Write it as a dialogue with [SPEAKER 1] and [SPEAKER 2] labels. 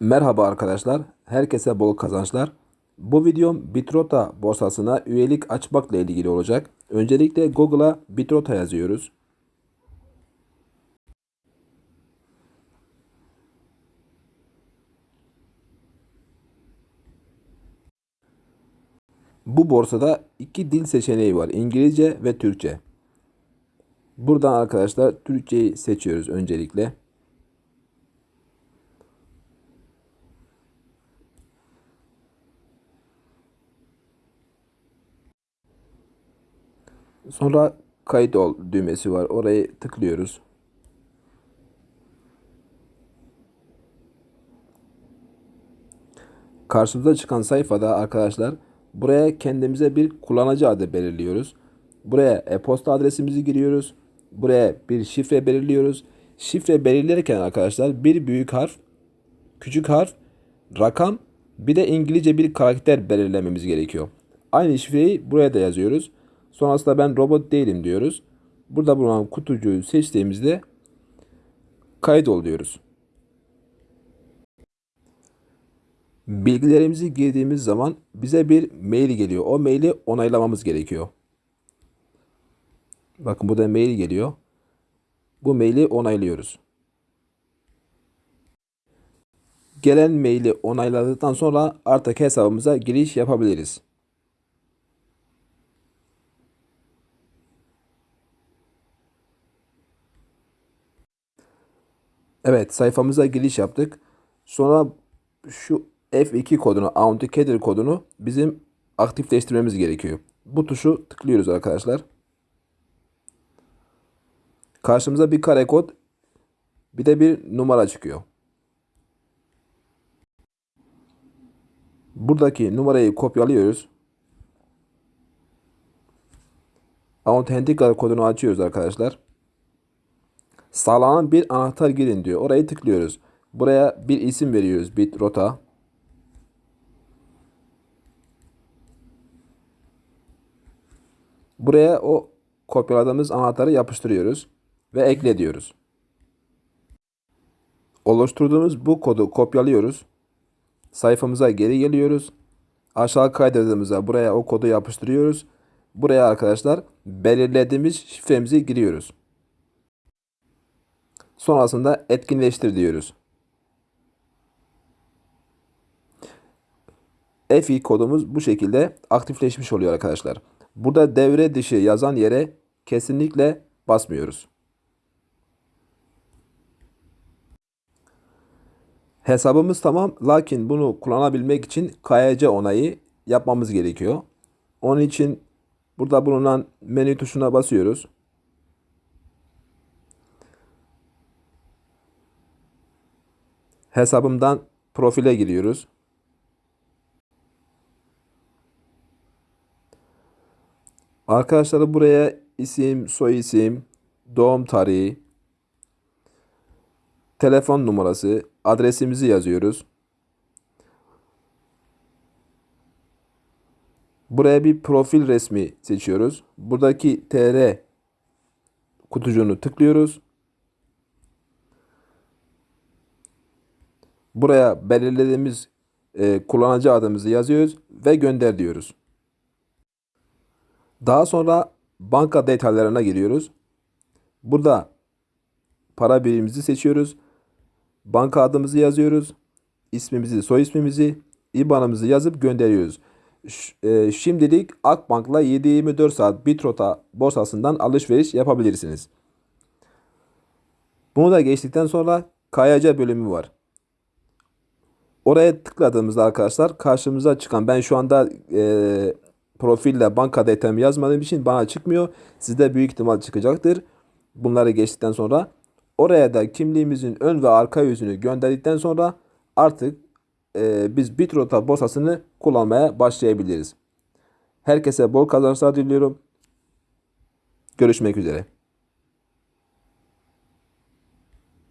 [SPEAKER 1] Merhaba arkadaşlar, herkese bol kazançlar. Bu videom Bitrota borsasına üyelik açmakla ilgili olacak. Öncelikle Google'a Bitrota yazıyoruz. Bu borsada iki dil seçeneği var. İngilizce ve Türkçe. Buradan arkadaşlar Türkçeyi seçiyoruz öncelikle. Sonra kayıt ol düğmesi var. Orayı tıklıyoruz. Karşımıza çıkan sayfada arkadaşlar buraya kendimize bir kullanıcı adı belirliyoruz. Buraya e-posta adresimizi giriyoruz. Buraya bir şifre belirliyoruz. Şifre belirlerken arkadaşlar bir büyük harf, küçük harf, rakam bir de İngilizce bir karakter belirlememiz gerekiyor. Aynı şifreyi buraya da yazıyoruz. Sonrasında ben robot değilim diyoruz. Burada bulunan kutucuğu seçtiğimizde kayıt ol diyoruz. Bilgilerimizi girdiğimiz zaman bize bir mail geliyor. O maili onaylamamız gerekiyor. Bakın burada mail geliyor. Bu maili onaylıyoruz. Gelen maili onayladıktan sonra artık hesabımıza giriş yapabiliriz. Evet sayfamıza giriş yaptık. Sonra şu F2 kodunu, Authenticator kodunu bizim aktifleştirmemiz gerekiyor. Bu tuşu tıklıyoruz arkadaşlar. Karşımıza bir kare kod bir de bir numara çıkıyor. Buradaki numarayı kopyalıyoruz. Authenticator kodunu açıyoruz arkadaşlar. Sağlanan bir anahtar girin diyor. Orayı tıklıyoruz. Buraya bir isim veriyoruz. Bit rota. Buraya o kopyaladığımız anahtarı yapıştırıyoruz ve ekle diyoruz. Oluşturduğumuz bu kodu kopyalıyoruz. Sayfamıza geri geliyoruz. Aşağı kaydırdığımızda buraya o kodu yapıştırıyoruz. Buraya arkadaşlar belirlediğimiz şifremizi giriyoruz. Sonrasında etkinleştir diyoruz. FI kodumuz bu şekilde aktifleşmiş oluyor arkadaşlar. Burada devre dışı yazan yere kesinlikle basmıyoruz. Hesabımız tamam lakin bunu kullanabilmek için KYC onayı yapmamız gerekiyor. Onun için burada bulunan menü tuşuna basıyoruz. Hesabımdan profile giriyoruz. Arkadaşlar buraya isim, soy isim, doğum tarihi, telefon numarası, adresimizi yazıyoruz. Buraya bir profil resmi seçiyoruz. Buradaki TR kutucuğunu tıklıyoruz. Buraya belirlediğimiz e, kullanıcı adımızı yazıyoruz ve gönder diyoruz. Daha sonra banka detaylarına giriyoruz. Burada para birimimizi seçiyoruz. Banka adımızı yazıyoruz. İsmimizi, soy ismimizi, IBAN'ımızı yazıp gönderiyoruz. E, şimdilik Akbank'la 7-24 saat Bitrota borsasından alışveriş yapabilirsiniz. Bunu da geçtikten sonra KYC bölümü var. Oraya tıkladığımızda arkadaşlar karşımıza çıkan ben şu anda e, profille banka detayımı yazmadığım için bana çıkmıyor. Sizde büyük ihtimal çıkacaktır. Bunları geçtikten sonra oraya da kimliğimizin ön ve arka yüzünü gönderdikten sonra artık e, biz Bitrota borsasını kullanmaya başlayabiliriz. Herkese bol kazançlar diliyorum. Görüşmek üzere.